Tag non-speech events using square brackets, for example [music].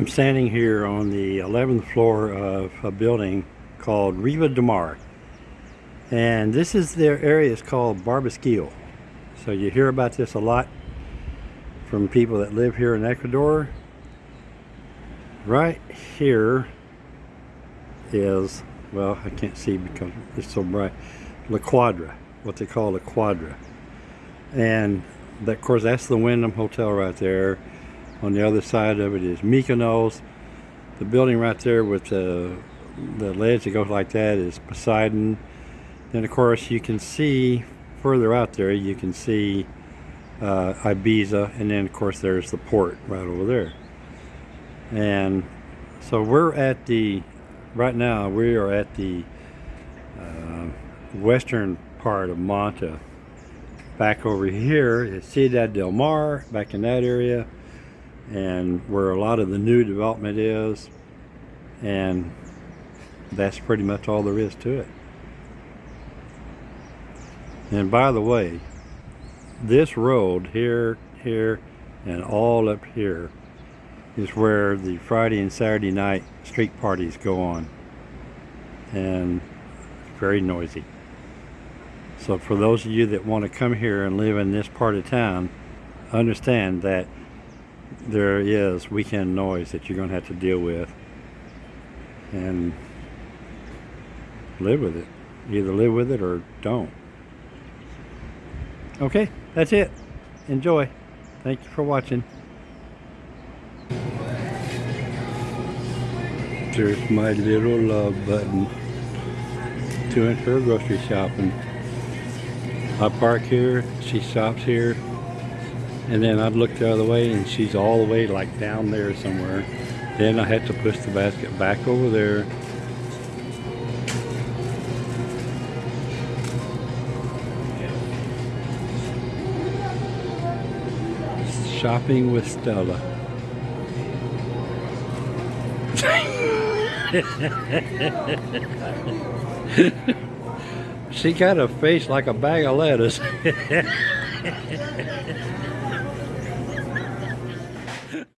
I'm standing here on the 11th floor of a building called Riva de Mar. And this is their area is called Barbasquillo. So you hear about this a lot from people that live here in Ecuador. Right here is, well, I can't see because it's so bright, La Quadra, what they call La Quadra. And that, of course, that's the Wyndham Hotel right there. On the other side of it is Mykonos. The building right there with the, the ledge that goes like that is Poseidon. Then, of course, you can see further out there, you can see uh, Ibiza. And then, of course, there's the port right over there. And so we're at the, right now, we are at the uh, western part of Manta back over here is Ciudad del Mar, back in that area, and where a lot of the new development is, and that's pretty much all there is to it. And by the way, this road here, here, and all up here is where the Friday and Saturday night street parties go on. And very noisy. So for those of you that want to come here and live in this part of town, understand that there is weekend noise that you're going to have to deal with and live with it. Either live with it or don't. Okay, that's it. Enjoy. Thank you for watching. There's my little love button to enter grocery shopping. I park here, she stops here, and then I'd look the other way and she's all the way like down there somewhere. Then I had to push the basket back over there. Shopping with Stella. [laughs] She got a face like a bag of lettuce. [laughs]